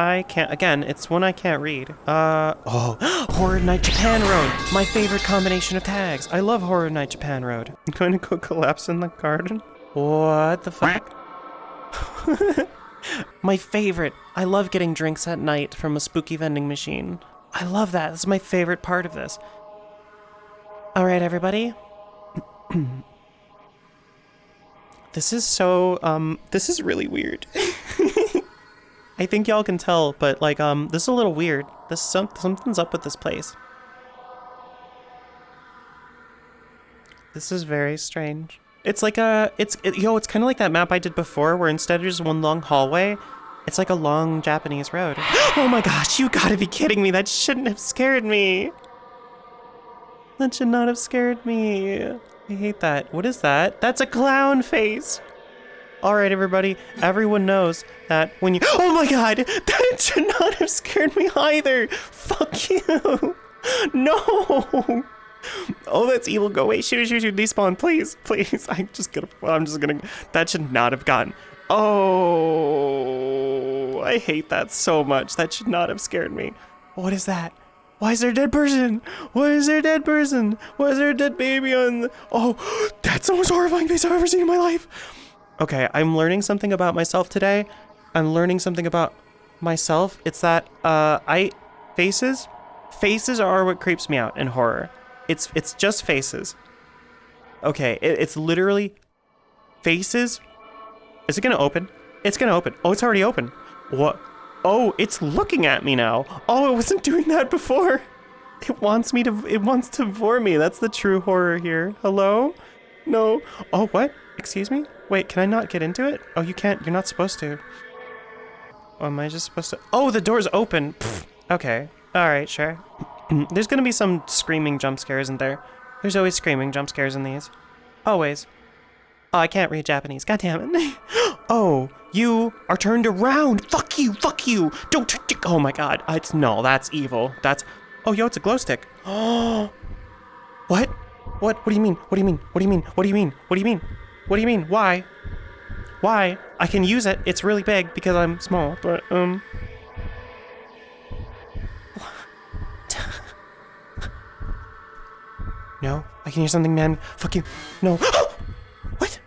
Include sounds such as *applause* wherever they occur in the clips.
I can't, again, it's one I can't read. Uh, oh, *gasps* Horror Night Japan Road, my favorite combination of tags. I love Horror Night Japan Road. I'm *laughs* going to go collapse in the garden. What the fuck? *laughs* my favorite. I love getting drinks at night from a spooky vending machine. I love that. This is my favorite part of this. All right, everybody. *clears throat* this is so, um, this is really weird. *laughs* I think y'all can tell, but like, um, this is a little weird. This some something's up with this place. This is very strange. It's like a, it's, it, yo, it's kind of like that map I did before where instead of just one long hallway, it's like a long Japanese road. *gasps* oh my gosh, you gotta be kidding me. That shouldn't have scared me. That should not have scared me. I hate that. What is that? That's a clown face. All right, everybody. Everyone knows that when you- Oh my god! *laughs* That should not have scared me either! Fuck you! *laughs* No! Oh, that's evil. Go away. Shoot, shoot, shoot. Despawn, please. Please. *laughs* I'm just gonna- I'm just gonna- That should not have gotten- Oh, I hate that so much. That should not have scared me. What is that? Why is there a dead person? Why is there a dead person? Why is there a dead baby on the... Oh, *gasps* that's the most horrifying face I've ever seen in my life. Okay, I'm learning something about myself today. I'm learning something about myself. It's that, uh, I... Faces? Faces are what creeps me out in horror. It's, it's just faces. Okay, it, it's literally faces is it gonna open? It's gonna open. Oh, it's already open. What? Oh, it's looking at me now. Oh, it wasn't *laughs* doing that before. It wants me to, it wants to bore me. That's the true horror here. Hello? No. Oh, what? Excuse me? Wait, can I not get into it? Oh, you can't. You're not supposed to. Oh, am I just supposed to? Oh, the door's open. Pfft. Okay. All right, sure. *clears throat* There's gonna be some screaming jump scares in there. There's always screaming jump scares in these. Always. Oh, I can't read Japanese. God damn it. *gasps* oh, you are turned around. Fuck you. Fuck you. Don't. Oh my god. It's no. That's evil. That's. Oh, yo, it's a glow stick. Oh. *gasps* what? What? What do you mean? What do you mean? What do you mean? What do you mean? What do you mean? What do you mean? Why? Why? I can use it. It's really big because I'm small. But um. *laughs* No, I can hear something, man. Fuck you. No. *gasps* what?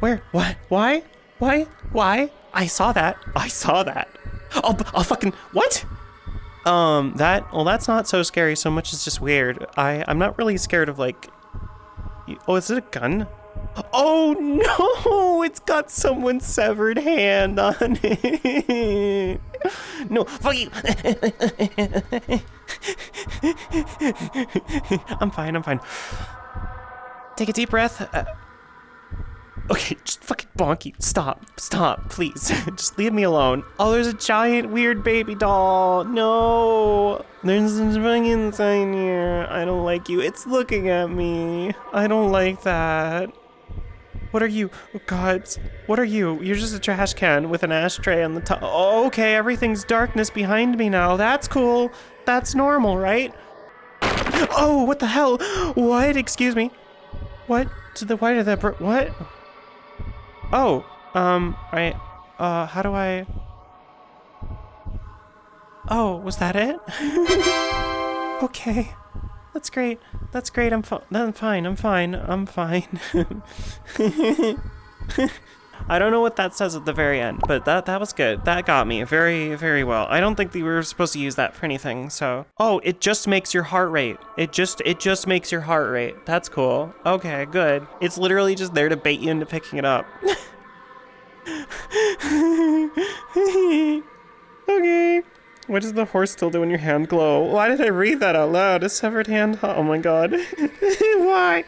Where? What? Why? Why? Why? I saw that. I saw that. Oh, oh, fucking what? Um, that. Well, that's not so scary so much. It's just weird. I. I'm not really scared of like. Oh, is it a gun? Oh no! *laughs* It's got someone's severed hand on it. No, fuck you. I'm fine. I'm fine. Take a deep breath. Uh, okay, just fucking bonky. Stop. Stop, please. *laughs* just leave me alone. Oh, there's a giant weird baby doll. No. There's something inside here. I don't like you. It's looking at me. I don't like that. What are you? Oh, God. What are you? You're just a trash can with an ashtray on the top. Oh, okay, everything's darkness behind me now. That's cool. That's normal, right? Oh, what the hell? *gasps* What? Excuse me. What? To the why did that what? Oh, um, I, uh, how do I? Oh, was that it? *laughs* okay, that's great. That's great. I'm fine. I'm fine. I'm fine. I'm *laughs* fine. I don't know what that says at the very end, but that that was good. That got me very very well. I don't think we were supposed to use that for anything. So, oh, it just makes your heart rate. It just it just makes your heart rate. That's cool. Okay, good. It's literally just there to bait you into picking it up. *laughs* okay. What does the horse still do when your hand glow? Why did I read that out loud? A severed hand? Oh my god. *laughs* Why?